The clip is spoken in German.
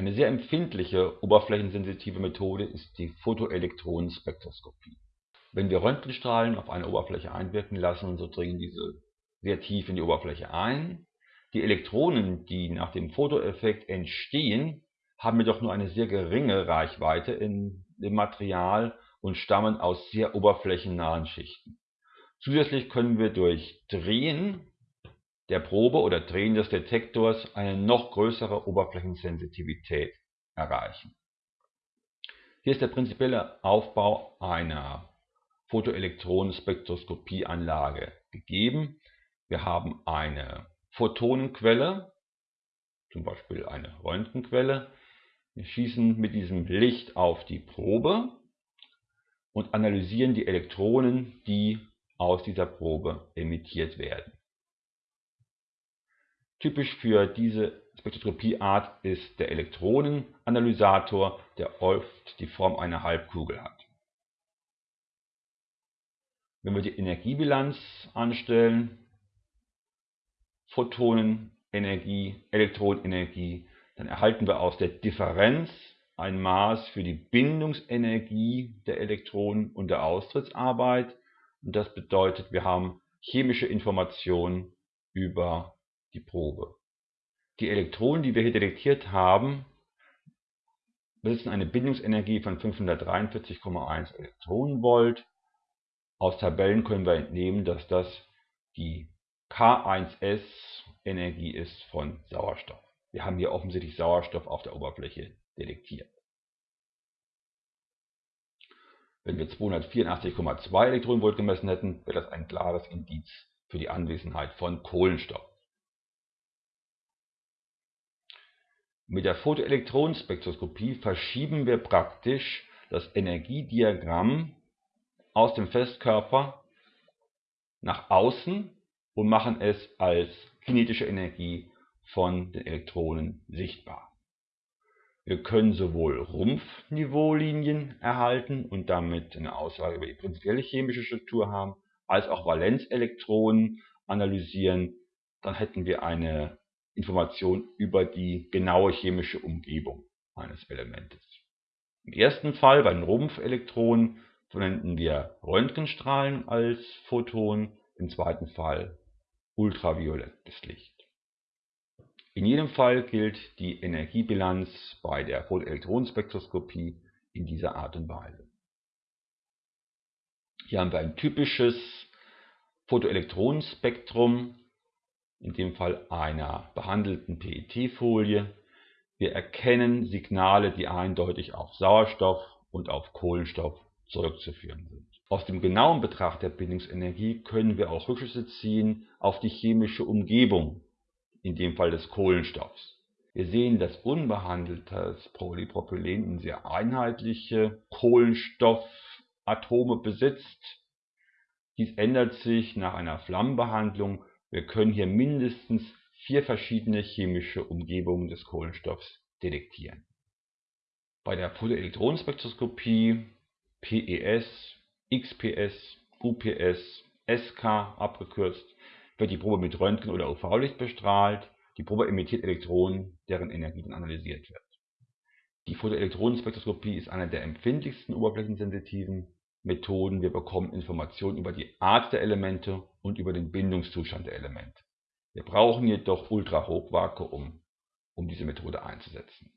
Eine sehr empfindliche oberflächensensitive Methode ist die Photoelektronenspektroskopie. Wenn wir Röntgenstrahlen auf eine Oberfläche einwirken lassen, so dringen diese sehr tief in die Oberfläche ein. Die Elektronen, die nach dem Fotoeffekt entstehen, haben jedoch nur eine sehr geringe Reichweite in dem Material und stammen aus sehr oberflächennahen Schichten. Zusätzlich können wir durch Drehen der Probe oder Drehen des Detektors eine noch größere Oberflächensensitivität erreichen. Hier ist der prinzipielle Aufbau einer Photoelektronenspektroskopieanlage gegeben. Wir haben eine Photonenquelle, zum Beispiel eine Röntgenquelle. Wir schießen mit diesem Licht auf die Probe und analysieren die Elektronen, die aus dieser Probe emittiert werden. Typisch für diese Spektroskopieart ist der Elektronenanalysator, der oft die Form einer Halbkugel hat. Wenn wir die Energiebilanz anstellen, Photonenenergie, Elektronenergie, dann erhalten wir aus der Differenz ein Maß für die Bindungsenergie der Elektronen und der Austrittsarbeit. Und das bedeutet, wir haben chemische Informationen über die Probe. Die Elektronen, die wir hier detektiert haben, besitzen eine Bindungsenergie von 543,1 Elektronenvolt. Aus Tabellen können wir entnehmen, dass das die K1S-Energie ist von Sauerstoff. Wir haben hier offensichtlich Sauerstoff auf der Oberfläche detektiert. Wenn wir 284,2 Elektronenvolt gemessen hätten, wäre das ein klares Indiz für die Anwesenheit von Kohlenstoff. Mit der Photoelektronenspektroskopie verschieben wir praktisch das Energiediagramm aus dem Festkörper nach außen und machen es als kinetische Energie von den Elektronen sichtbar. Wir können sowohl Rumpfniveaulinien erhalten und damit eine Aussage über die prinzipielle chemische Struktur haben, als auch Valenzelektronen analysieren. Dann hätten wir eine Information über die genaue chemische Umgebung eines Elementes. Im ersten Fall, bei den Rumpfelektronen, verwenden wir Röntgenstrahlen als Photon, im zweiten Fall ultraviolettes Licht. In jedem Fall gilt die Energiebilanz bei der Photoelektronenspektroskopie in dieser Art und Weise. Hier haben wir ein typisches Photoelektronenspektrum in dem Fall einer behandelten PET-Folie. Wir erkennen Signale, die eindeutig auf Sauerstoff und auf Kohlenstoff zurückzuführen sind. Aus dem genauen Betracht der Bindungsenergie können wir auch Rückschlüsse ziehen auf die chemische Umgebung, in dem Fall des Kohlenstoffs. Wir sehen, dass unbehandeltes Polypropylen sehr einheitliche Kohlenstoffatome besitzt. Dies ändert sich nach einer Flammenbehandlung wir können hier mindestens vier verschiedene chemische Umgebungen des Kohlenstoffs detektieren. Bei der Photoelektronenspektroskopie PES, XPS, UPS, SK abgekürzt, wird die Probe mit Röntgen oder UV-Licht bestrahlt. Die Probe emittiert Elektronen, deren Energie dann analysiert wird. Die Photoelektronenspektroskopie ist eine der empfindlichsten oberflächensensitiven Methoden. Wir bekommen Informationen über die Art der Elemente und über den Bindungszustand der Elemente. Wir brauchen jedoch Ultrahochvakuum, um diese Methode einzusetzen